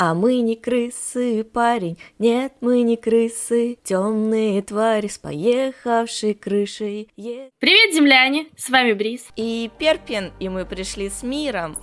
А мы не крысы, парень, нет, мы не крысы, темные твари с поехавшей крышей. Е... Привет, земляне! С вами Бриз. И Перпин, и мы пришли с миром.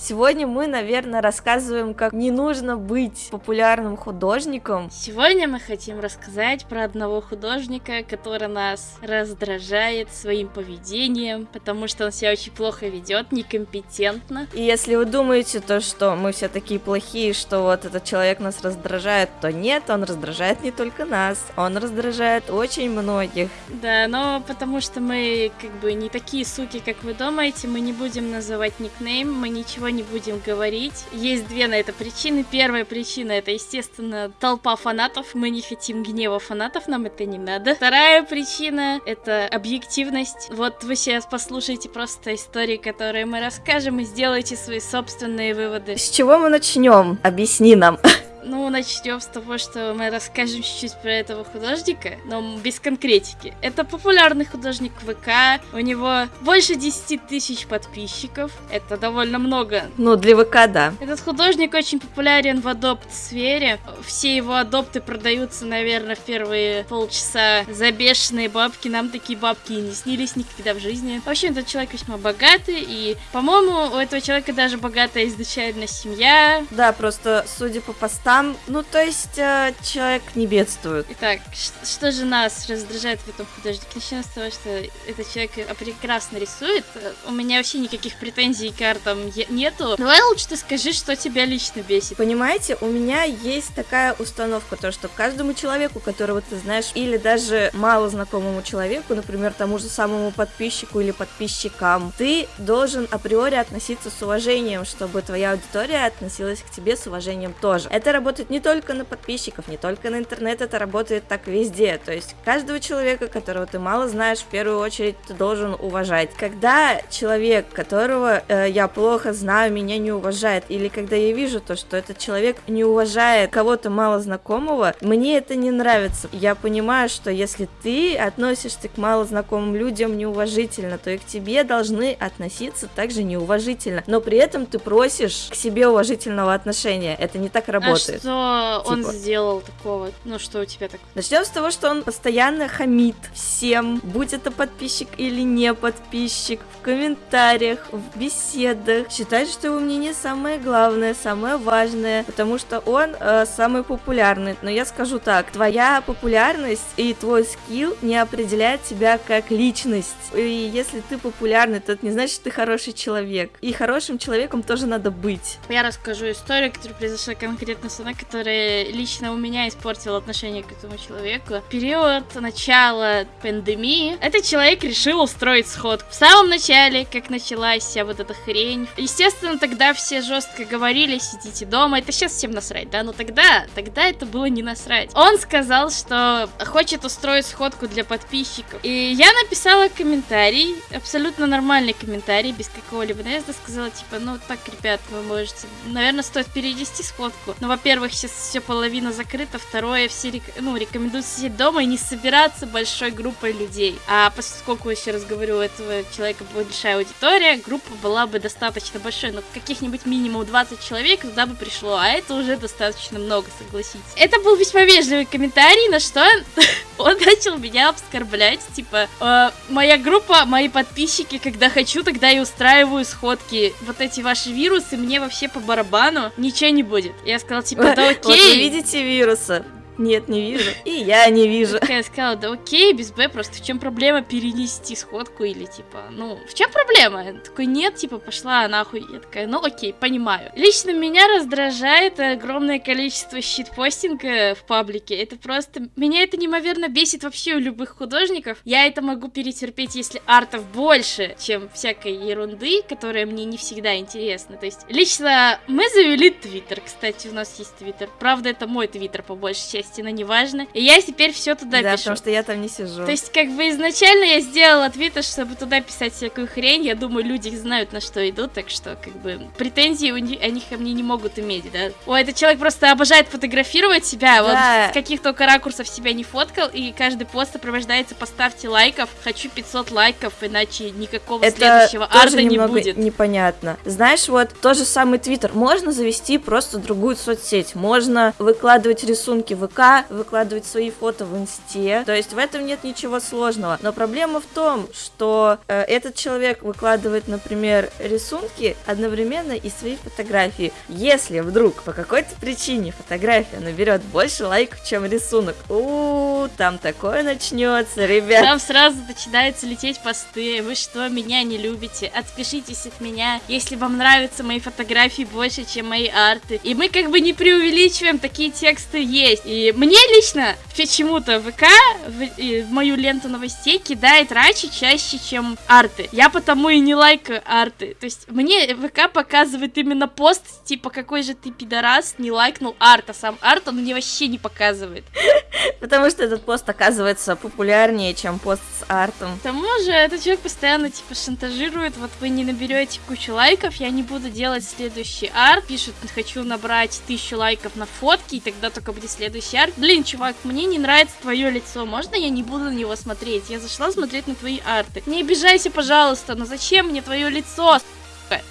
Сегодня мы, наверное, рассказываем, как не нужно быть популярным художником. Сегодня мы хотим рассказать про одного художника, который нас раздражает своим поведением, потому что он себя очень плохо ведет, некомпетентно. И если вы думаете, то, что мы все такие плохие, что вот этот человек нас раздражает, то нет, он раздражает не только нас, он раздражает очень многих. Да, но потому что мы как бы не такие суки, как вы думаете, мы не будем называть никнейм, мы ничего не будем говорить. Есть две на это причины. Первая причина это, естественно, толпа фанатов. Мы не хотим гнева фанатов, нам это не надо. Вторая причина это объективность. Вот вы сейчас послушайте просто истории, которые мы расскажем, и сделайте свои собственные выводы. С чего мы начнем? Объясни нам. Ну, начнем с того, что мы расскажем чуть-чуть про этого художника, но без конкретики. Это популярный художник ВК, у него больше 10 тысяч подписчиков, это довольно много. Ну, для ВК, да. Этот художник очень популярен в адопт-сфере, все его адопты продаются, наверное, в первые полчаса за бешеные бабки, нам такие бабки и не снились никогда в жизни. В общем, этот человек весьма богатый, и, по-моему, у этого человека даже богатая изначально семья. Да, просто, судя по постам, там, ну, то есть, э, человек не бедствует. Итак, что же нас раздражает в этом художнике? Начнем с того, что этот человек прекрасно рисует. У меня вообще никаких претензий к артам нету. Давай лучше ты скажи, что тебя лично бесит. Понимаете, у меня есть такая установка, то, что каждому человеку, которого ты знаешь, или даже мало знакомому человеку, например, тому же самому подписчику или подписчикам, ты должен априори относиться с уважением, чтобы твоя аудитория относилась к тебе с уважением тоже. Это работает не только на подписчиков, не только на интернет, это работает так везде. То есть каждого человека, которого ты мало знаешь, в первую очередь ты должен уважать. Когда человек, которого э, я плохо знаю, меня не уважает, или когда я вижу то, что этот человек не уважает кого-то мало знакомого, мне это не нравится. Я понимаю, что если ты относишься к мало знакомым людям неуважительно, то и к тебе должны относиться также неуважительно. Но при этом ты просишь к себе уважительного отношения. Это не так работает. А что типа. он сделал такого? Ну, что у тебя так? Начнем с того, что он постоянно хамит всем, будь это подписчик или не подписчик, в комментариях, в беседах. Считает, что его мнение самое главное, самое важное, потому что он э, самый популярный. Но я скажу так, твоя популярность и твой скилл не определяет тебя как личность. И если ты популярный, то это не значит, что ты хороший человек. И хорошим человеком тоже надо быть. Я расскажу историю, которая произошла конкретно со мной, которая лично у меня испортила отношение к этому человеку. Период начала пандемии этот человек решил устроить сход. В самом начале, как началась вся вот эта хрень, естественно, тогда все жестко говорили, сидите дома, это сейчас всем насрать, да, но тогда, тогда это было не насрать. Он сказал, что хочет устроить сходку для подписчиков. И я написала комментарий, абсолютно нормальный комментарий, без какого-либо наезда, сказала, типа, ну так, ребят, вы можете, наверное, стоит перенести сходку. Но, во-первых, во-первых, сейчас все половина закрыта, второе, все рек... ну, рекомендуют сидеть дома и не собираться большой группой людей. А поскольку, еще раз говорю, у этого человека большая аудитория, группа была бы достаточно большой, но каких-нибудь минимум 20 человек туда бы пришло, а это уже достаточно много, согласитесь. Это был весьма вежливый комментарий, на что он начал меня оскорблять, типа, э, моя группа, мои подписчики, когда хочу, тогда и устраиваю сходки. Вот эти ваши вирусы мне вообще по барабану, ничего не будет. Я сказала, типа, да окей. Вот вы видите вируса, нет, не вижу. И я не вижу. Я сказала, да окей, без Б, просто в чем проблема перенести сходку или типа, ну, в чем проблема? Я такой, нет, типа, пошла нахуй. Я такая, ну окей, понимаю. Лично меня раздражает огромное количество щитпостинга в паблике. Это просто... Меня это неимоверно бесит вообще у любых художников. Я это могу перетерпеть, если артов больше, чем всякой ерунды, которая мне не всегда интересна. То есть, лично мы завели твиттер, кстати, у нас есть твиттер. Правда, это мой твиттер по большей части новости, но неважно. И я теперь все туда да, пишу. потому что я там не сижу. То есть, как бы изначально я сделала твиттер, чтобы туда писать всякую хрень. Я думаю, люди знают, на что идут, так что, как бы, претензии у них, они ко мне не могут иметь, да. Ой, этот человек просто обожает фотографировать себя, Да. вот с каких только ракурсов себя не фоткал, и каждый пост сопровождается «поставьте лайков», «хочу 500 лайков», иначе никакого Это следующего арта не будет. непонятно. Знаешь, вот тот же самый Твиттер. Можно завести просто другую соцсеть. Можно выкладывать рисунки в ВК, выкладывать свои фото в Инсте. То есть в этом нет ничего сложного. Но проблема в том, что э, этот человек выкладывает, например, рисунки одновременно и свои фотографии. Если вдруг по какой-то причине фотография наберет больше лайков, чем рисунок, у там такое начнется, ребят. Там сразу начинаются лететь посты. Вы что, меня не любите? Отпишитесь от меня, если вам нравятся мои фотографии больше, чем мои арты. И мы как бы не преувеличиваем, такие тексты есть. И мне лично почему-то ВК в, и в мою ленту новостей кидает раньше чаще, чем арты. Я потому и не лайкаю арты. То есть мне ВК показывает именно пост, типа, какой же ты пидорас, не лайкнул арт, а сам арт он мне вообще не показывает. Потому что этот пост оказывается популярнее, чем пост с артом. К тому же, этот человек постоянно, типа, шантажирует, вот вы не наберете кучу лайков, я не буду делать следующий арт, пишет, хочу набрать тысячу лайков на фотки, и тогда только будет следующий арт. Блин, чувак, мне не нравится твое лицо, можно я не буду на него смотреть? Я зашла смотреть на твои арты. Не обижайся, пожалуйста, но зачем мне твое лицо?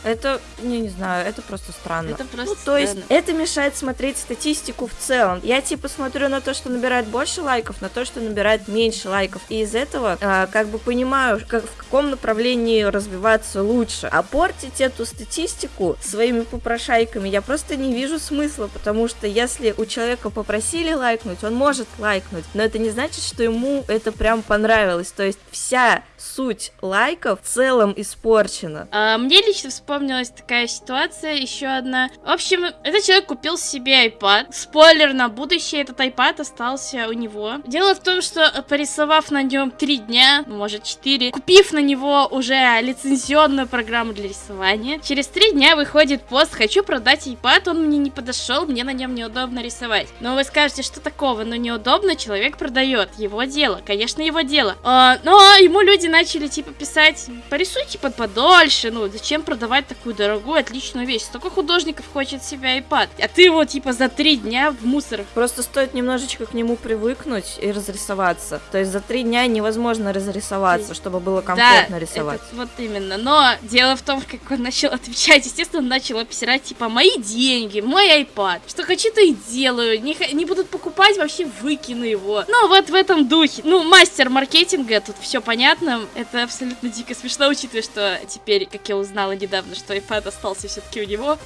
Это, не, не знаю, это просто странно. Это просто Ну, то есть, странно. это мешает смотреть статистику в целом. Я, типа, смотрю на то, что набирает больше лайков, на то, что набирает меньше лайков. И из этого, а, как бы, понимаю, как, в каком направлении развиваться лучше. А портить эту статистику своими попрошайками я просто не вижу смысла, потому что если у человека попросили лайкнуть, он может лайкнуть, но это не значит, что ему это прям понравилось. То есть, вся суть лайков в целом испорчена. А, мне лично вспомнилась такая ситуация, еще одна. В общем, этот человек купил себе iPad. Спойлер на будущее, этот iPad остался у него. Дело в том, что э, порисовав на нем три дня, ну, может четыре, купив на него уже лицензионную программу для рисования, через три дня выходит пост «Хочу продать iPad, он мне не подошел, мне на нем неудобно рисовать». Но вы скажете, что такого? Но неудобно, человек продает. Его дело, конечно, его дело. А, но ему люди начали типа писать, порисуйте под подольше, ну зачем продавать такую дорогую, отличную вещь? Столько художников хочет себе iPad, а ты его типа за три дня в мусор. Просто стоит немножечко к нему привыкнуть и разрисоваться. То есть за три дня невозможно разрисоваться, чтобы было комфортно да, рисовать. это вот именно. Но дело в том, как он начал отвечать, естественно, он начал обсирать, типа, мои деньги, мой iPad. Что хочу, то и делаю. Не, не будут покупать, вообще выкину его. Ну, вот в этом духе. Ну, мастер маркетинга, тут все понятно. Это абсолютно дико смешно, учитывая, что теперь, как я узнала недавно, что iPad остался все-таки у него.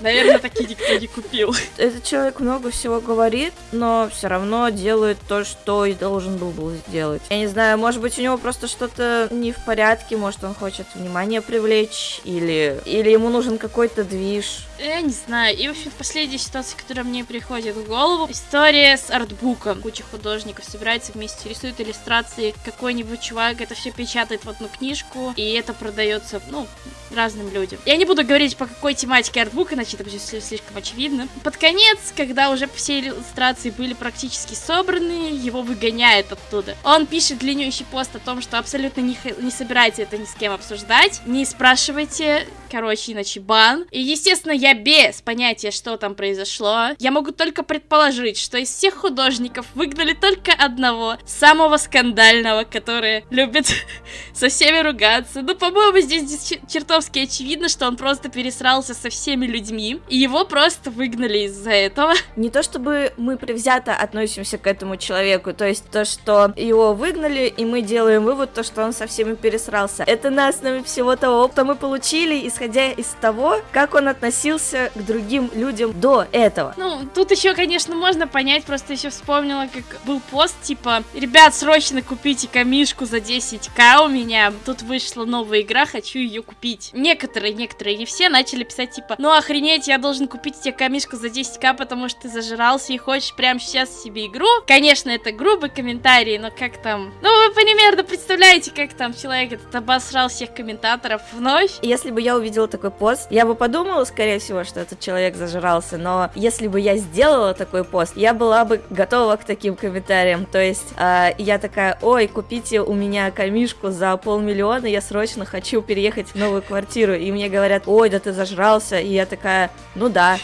Наверное, таки никто не купил. Этот человек много всего говорит, но все равно делает то, что и должен был бы сделать. Я не знаю, может быть, у него просто что-то не в порядке, может, он хочет внимание привлечь, или, или ему нужен какой-то движ. Я не знаю. И, в общем, последняя ситуация, которая мне приходит в голову, история с артбуком. Куча художников собирается вместе, рисуют иллюстрации. Какой-нибудь чувак это все печатает в одну книжку, и это продается, ну, разным людям. Я не буду говорить, по какой тематике артбук, иначе это будет сли- слишком очевидно. Под конец, когда уже все иллюстрации были практически собраны, его выгоняют оттуда. Он пишет длиннющий пост о том, что абсолютно не, не собирается это ни с кем обсуждать. Не спрашивайте, короче, иначе бан. И, естественно, я без понятия, что там произошло. Я могу только предположить, что из всех художников выгнали только одного, самого скандального, который любит со всеми ругаться. Ну, по-моему, здесь дес- чертовски очевидно, что он просто пересрался со всеми людьми, и его просто выгнали из-за этого. Не то чтобы мы предвзято относимся к этому человеку, то есть то, что его выгнали, и мы делаем вывод, то, что он со всеми пересрался. Это на основе всего того, что мы получили, исходя из того, как он относился к другим людям до этого. Ну, тут еще, конечно, можно понять, просто еще вспомнила, как был пост, типа, ребят, срочно купите камишку за 10к у меня, тут вышла новая игра, хочу ее купить. Некоторые, некоторые, не все, начали писать, типа, ну охренеть, я должен купить тебе камишку за 10к, потому что ты зажрался и хочешь прямо сейчас себе игру. Конечно, это грубый комментарий, но как там... Ну, вы примерно представляете, как там человек этот обосрал всех комментаторов вновь. Если бы я увидела такой пост, я бы подумала, скорее всего, что этот человек зажрался, но если бы я сделала такой пост, я была бы готова к таким комментариям. То есть э, я такая, ой, купите у меня камишку за полмиллиона, я срочно хочу переехать в новую квартиру. И мне говорят, ой, да ты зажрался. И я такая, ну да,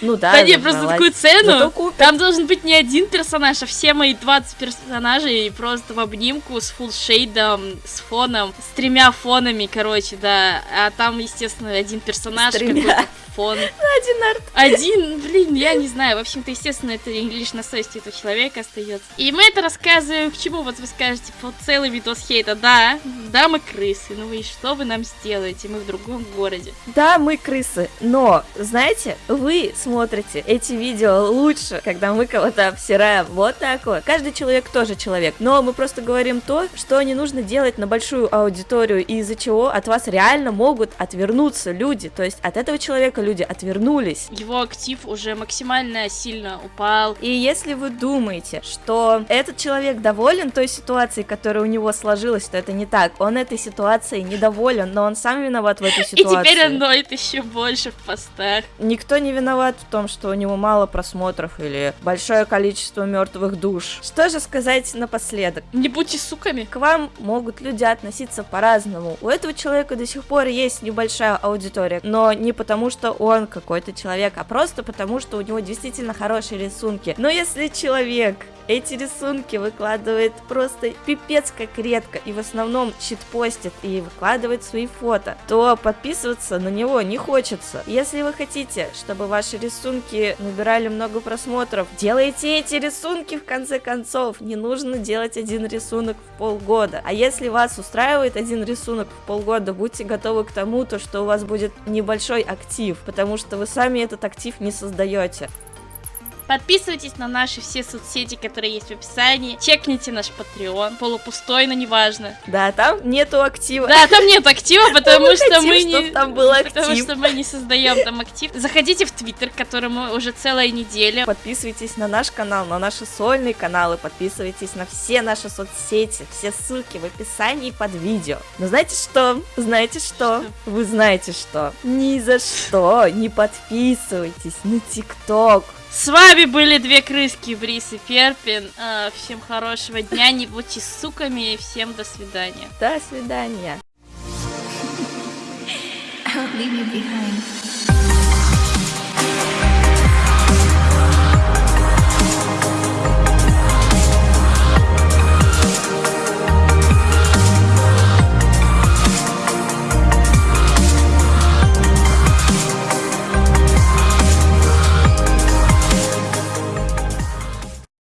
ну да. Да не, просто такую цену. Там должен быть не один персонаж, а все мои 20 персонажей просто в обнимку с фулшейдом, с фоном, с тремя фонами, короче, да. А там, естественно, один персонаж какой-то фон. Один арт. Один, блин, я не знаю. В общем-то, естественно, это лишь на совести этого человека остается. И мы это рассказываем к чему? Вот вы скажете, по целый видос хейта. Да, да, мы крысы. Ну и что вы нам сделаете? Мы в другом городе. Да, мы крысы. Но, знаете, вы смотрите эти видео лучше, когда мы кого-то обсираем. Вот так вот. Каждый человек тоже человек. Но мы просто говорим то, что не нужно делать на большую аудиторию, и из-за чего от вас реально могут отвернуться люди. То есть от этого человека люди отвернулись. Его актив уже максимально сильно упал. И если вы думаете, что этот человек доволен той ситуацией, которая у него сложилась, то это не так. Он этой ситуацией недоволен, но он сам виноват в этой ситуации. И теперь он ноет еще больше в постах. Никто не виноват в том, что у него мало просмотров или большое количество мертвых душ. Что же сказать напоследок? Не будьте суками. К вам могут люди относиться по-разному. У этого человека до сих пор есть небольшая аудитория, но не потому, что он какой-то человек, а просто потому, что у него действительно хорошие рисунки. Но если человек эти рисунки выкладывает просто пипец как редко и в основном читпостит и выкладывает свои фото, то подписываться на него не хочется. Если вы хотите, чтобы ваши рисунки набирали много просмотров, делайте эти рисунки в конце концов. Не нужно делать один рисунок в полгода. А если вас устраивает один рисунок в полгода, будьте готовы к тому, то, что у вас будет небольшой актив, потому что вы сами этот актив не создаете. Подписывайтесь на наши все соцсети, которые есть в описании. Чекните наш Patreon. Полупустой, но неважно. Да, там нету актива. Да, там нет актива, потому что мы не... там был актив. Потому что мы не создаем там актив. Заходите в Твиттер, которому уже целая неделя. Подписывайтесь на наш канал, на наши сольные каналы. Подписывайтесь на все наши соцсети. Все ссылки в описании под видео. Но знаете что? Знаете что? что? Вы знаете что? Ни за что не подписывайтесь на ТикТок. С вами были две крыски, Брис и Перпин. А, всем хорошего дня, не будьте суками, и всем до свидания. До свидания. leave you behind.